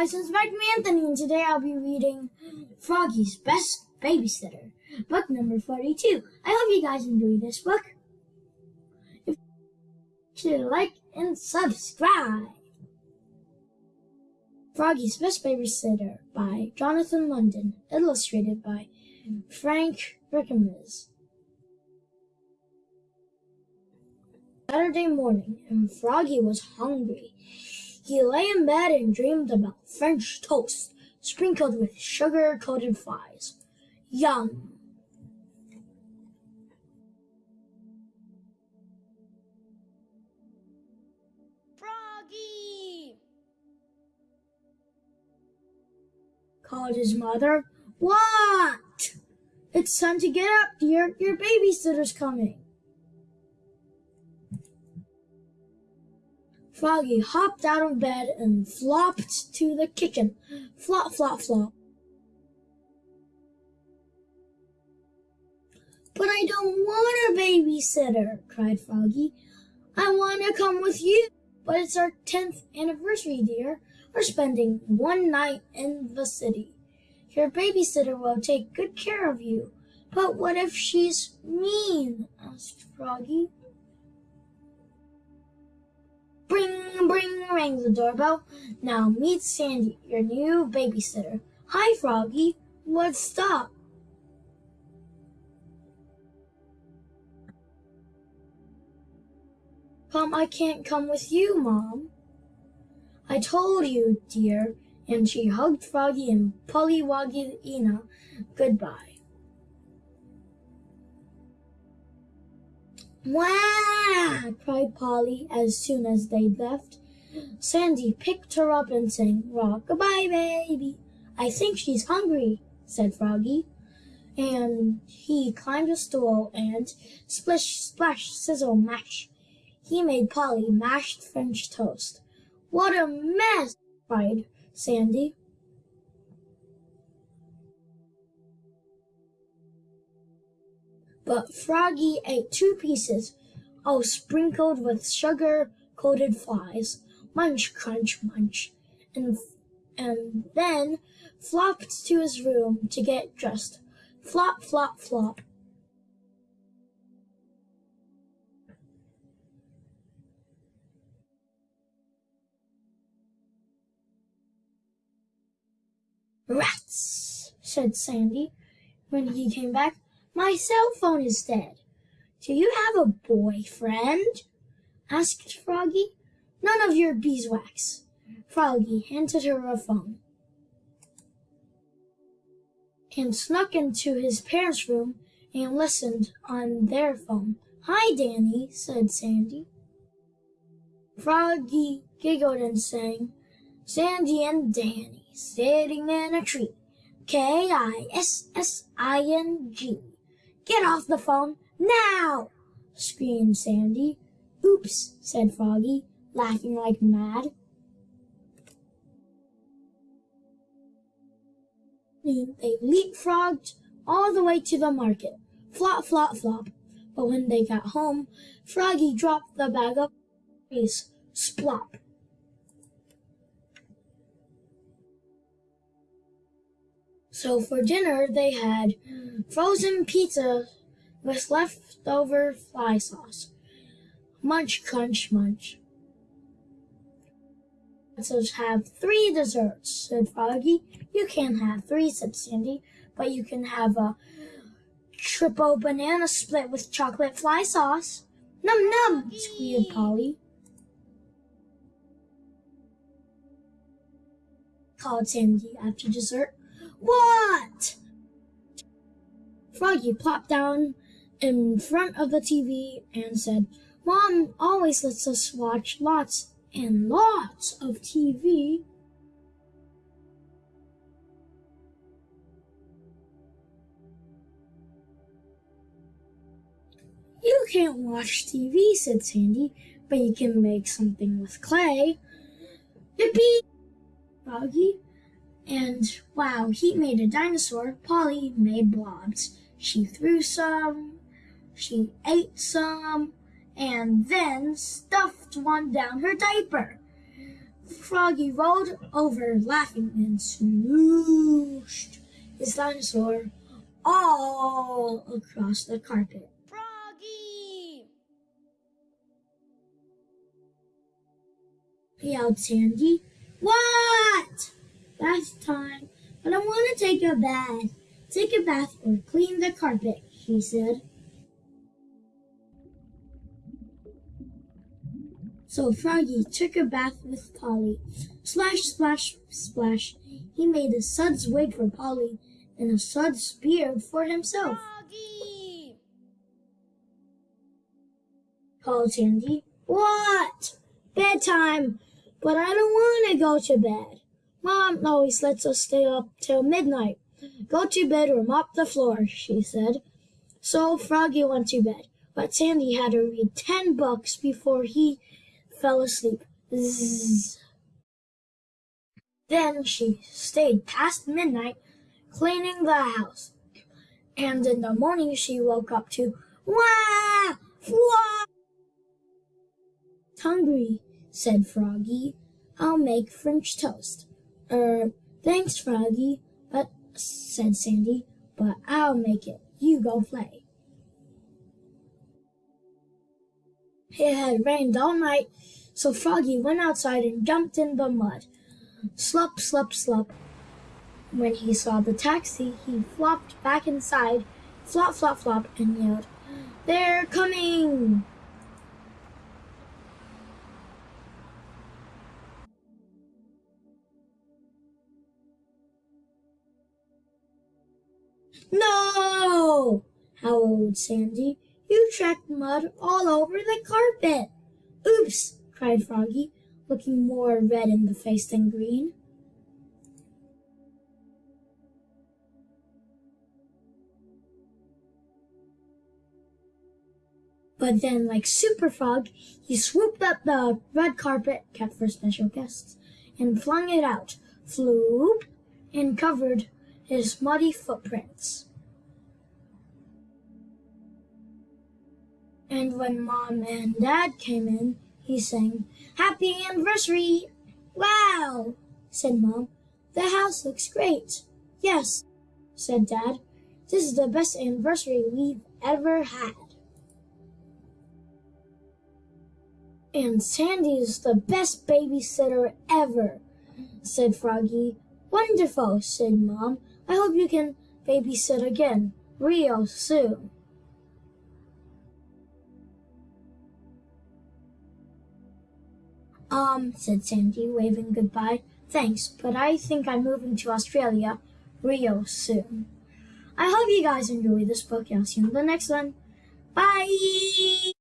guys, it's Mike Anthony, and today I'll be reading Froggy's Best Babysitter, book number 42. I hope you guys enjoy this book. If you like and subscribe. Froggy's Best Babysitter by Jonathan London, illustrated by Frank Rickames. Saturday morning, and Froggy was hungry. He lay in bed and dreamed about French toast sprinkled with sugar-coated flies. Yum! Froggy! called his mother. What? It's time to get up, dear. Your babysitter's coming. Froggy hopped out of bed and flopped to the kitchen. Flop, flop, flop. But I don't want a babysitter, cried Froggy. I want to come with you. But it's our 10th anniversary, dear. We're spending one night in the city. Your babysitter will take good care of you. But what if she's mean? asked Froggy. Bring, bring, rang the doorbell. Now meet Sandy, your new babysitter. Hi, Froggy. What's up? Come, I can't come with you, Mom. I told you, dear, and she hugged Froggy and Pollywogilina goodbye. Wah! cried Polly as soon as they'd left. Sandy picked her up and sang, Rock-a-bye, baby. I think she's hungry, said Froggy. And he climbed a stool and splish, splash, sizzle, mash. He made Polly mashed French toast. What a mess, cried Sandy. But Froggy ate two pieces, all sprinkled with sugar-coated flies. Munch, crunch, munch. And, and then flopped to his room to get dressed. Flop, flop, flop. Rats, said Sandy when he came back. My cell phone is dead. Do you have a boyfriend? asked Froggy. None of your beeswax. Froggy handed her a phone and snuck into his parents' room and listened on their phone. Hi, Danny, said Sandy. Froggy giggled and sang, Sandy and Danny sitting in a tree. K-I-S-S-I-N-G. Get off the phone now! screamed Sandy. Oops, said Froggy, laughing like mad. They leapfrogged all the way to the market. Flop, flop, flop. But when they got home, Froggy dropped the bag of berries. Splop. So for dinner, they had frozen pizza with leftover fly sauce. Munch, crunch, munch. Let's have three desserts, said Froggy. You can't have three, said Sandy, but you can have a triple banana split with chocolate fly sauce. Num num, squealed Polly. called Sandy after dessert. What? Froggy plopped down in front of the TV and said, Mom always lets us watch lots and lots of TV. You can't watch TV, said Sandy, but you can make something with clay. Yippee! Froggy. And wow, he made a dinosaur. Polly made blobs. She threw some, she ate some, and then stuffed one down her diaper. Froggy rolled over laughing and smooshed his dinosaur all across the carpet. Froggy! yelled Sandy. What? Bath time. But I want to take a bath. Take a bath or clean the carpet, she said. So Froggy took a bath with Polly. Splash, splash, splash. He made a sud's wig for Polly and a sud's beard for himself. Froggy! called Sandy. What? Bedtime. But I don't want to go to bed. Mom always lets us stay up till midnight. Go to bed or mop the floor, she said. So Froggy went to bed, but Sandy had to read ten books before he fell asleep. Zzz. Then she stayed past midnight cleaning the house. And in the morning she woke up to wah wah. Hungry, said Froggy. I'll make French toast. Er, thanks, Froggy, but said Sandy, but I'll make it. You go play. It had rained all night, so Froggy went outside and jumped in the mud. Slup, slup, slup. When he saw the taxi, he flopped back inside, flop, flop, flop, and yelled, They're coming! No! howled Sandy. You tracked mud all over the carpet. Oops! cried Froggy, looking more red in the face than green. But then, like Super Frog, he swooped up the red carpet kept for special guests and flung it out, floop, and covered his muddy footprints. And when Mom and Dad came in, he sang, Happy Anniversary! Wow, said Mom. The house looks great. Yes, said Dad. This is the best anniversary we've ever had. And Sandy's the best babysitter ever, said Froggy. Wonderful, said Mom. I hope you can babysit again, real soon. Um, said Sandy, waving goodbye. Thanks, but I think I'm moving to Australia real soon. I hope you guys enjoy this book. I'll see you in the next one. Bye!